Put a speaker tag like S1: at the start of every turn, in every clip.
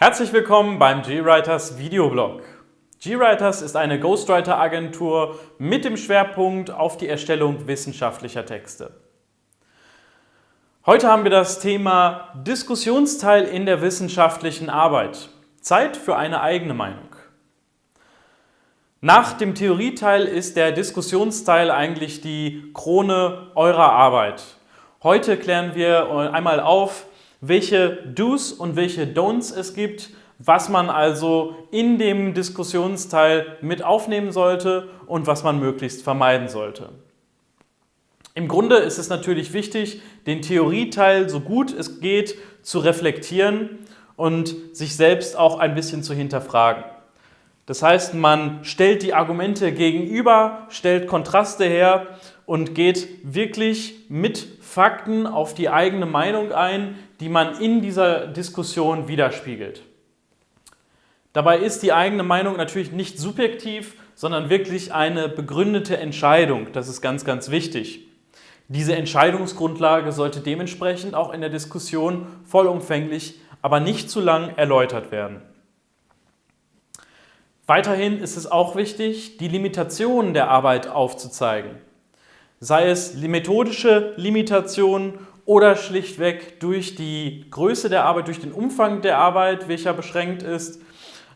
S1: Herzlich willkommen beim GWriters Videoblog. GWriters ist eine Ghostwriter-Agentur mit dem Schwerpunkt auf die Erstellung wissenschaftlicher Texte. Heute haben wir das Thema Diskussionsteil in der wissenschaftlichen Arbeit. Zeit für eine eigene Meinung. Nach dem Theorieteil ist der Diskussionsteil eigentlich die Krone eurer Arbeit. Heute klären wir einmal auf, welche Do's und welche Don'ts es gibt, was man also in dem Diskussionsteil mit aufnehmen sollte und was man möglichst vermeiden sollte. Im Grunde ist es natürlich wichtig, den Theorieteil so gut es geht zu reflektieren und sich selbst auch ein bisschen zu hinterfragen. Das heißt, man stellt die Argumente gegenüber, stellt Kontraste her und geht wirklich mit Fakten auf die eigene Meinung ein, die man in dieser Diskussion widerspiegelt. Dabei ist die eigene Meinung natürlich nicht subjektiv, sondern wirklich eine begründete Entscheidung. Das ist ganz, ganz wichtig. Diese Entscheidungsgrundlage sollte dementsprechend auch in der Diskussion vollumfänglich, aber nicht zu lang erläutert werden. Weiterhin ist es auch wichtig, die Limitationen der Arbeit aufzuzeigen. Sei es methodische Limitationen oder schlichtweg durch die Größe der Arbeit, durch den Umfang der Arbeit, welcher beschränkt ist,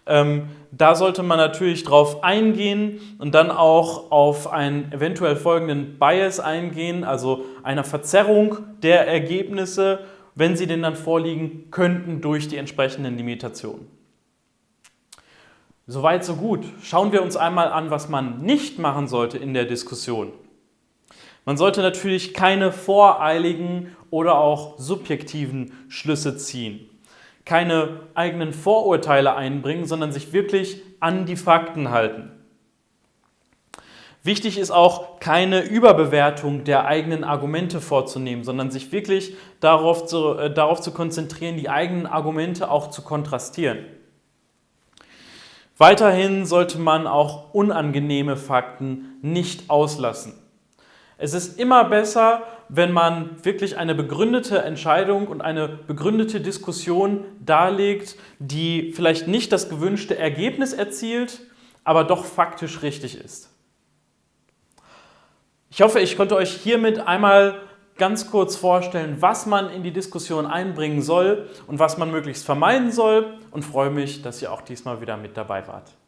S1: ähm, da sollte man natürlich drauf eingehen und dann auch auf einen eventuell folgenden Bias eingehen, also einer Verzerrung der Ergebnisse, wenn sie denn dann vorliegen könnten durch die entsprechenden Limitationen. Soweit, so gut. Schauen wir uns einmal an, was man nicht machen sollte in der Diskussion. Man sollte natürlich keine voreiligen oder auch subjektiven Schlüsse ziehen keine eigenen Vorurteile einbringen, sondern sich wirklich an die Fakten halten. Wichtig ist auch, keine Überbewertung der eigenen Argumente vorzunehmen, sondern sich wirklich darauf zu, äh, darauf zu konzentrieren, die eigenen Argumente auch zu kontrastieren. Weiterhin sollte man auch unangenehme Fakten nicht auslassen. Es ist immer besser, wenn man wirklich eine begründete Entscheidung und eine begründete Diskussion darlegt, die vielleicht nicht das gewünschte Ergebnis erzielt, aber doch faktisch richtig ist. Ich hoffe, ich konnte euch hiermit einmal ganz kurz vorstellen, was man in die Diskussion einbringen soll und was man möglichst vermeiden soll und freue mich, dass ihr auch diesmal wieder mit dabei wart.